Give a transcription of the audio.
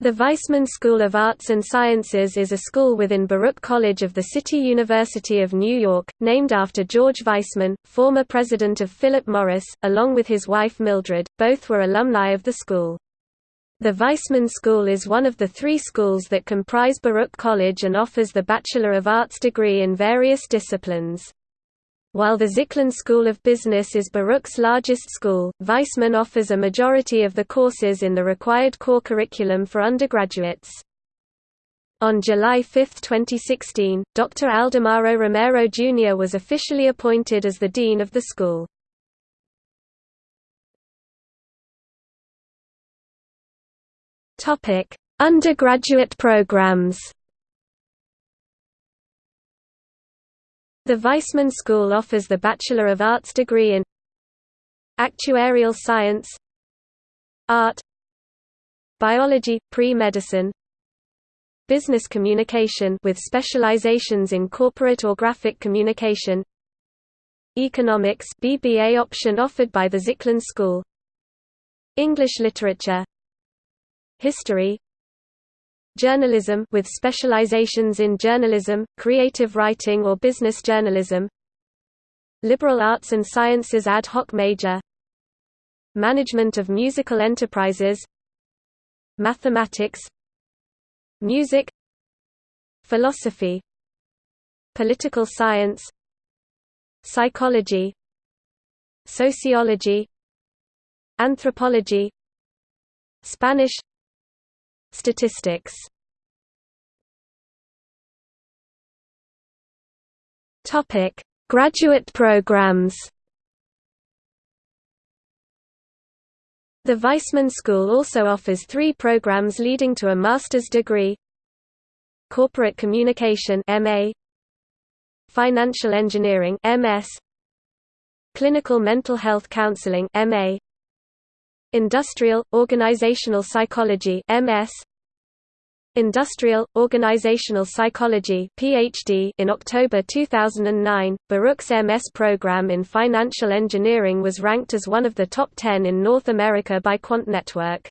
The Weissman School of Arts and Sciences is a school within Baruch College of the City University of New York, named after George Weissman, former president of Philip Morris, along with his wife Mildred, both were alumni of the school. The Weissman School is one of the three schools that comprise Baruch College and offers the Bachelor of Arts degree in various disciplines. While the Zicklin School of Business is Baruch's largest school, Weissman offers a majority of the courses in the required core curriculum for undergraduates. On July 5, 2016, Dr. Aldemaro Romero Jr. was officially appointed as the dean of the school. Undergraduate programs The Weissman School offers the Bachelor of Arts degree in Actuarial Science Art Biology, Pre-Medicine Business Communication with specializations in corporate or graphic communication Economics BBA option offered by the Zicklin School English Literature History Journalism with specializations in journalism, creative writing or business journalism. Liberal Arts and Sciences ad hoc major. Management of musical enterprises. Mathematics. Music. Philosophy. Political science. Psychology. Sociology. Anthropology. Spanish Statistics. Topic: Graduate programs. The Weissman School also offers three programs leading to a master's degree. Corporate Communication MA, Financial Engineering MS, Clinical Mental Health Counseling MA, Industrial, Organizational Psychology MS, Industrial, Organizational Psychology PhD in October 2009, Baruch's MS program in financial engineering was ranked as one of the top 10 in North America by Quant Network.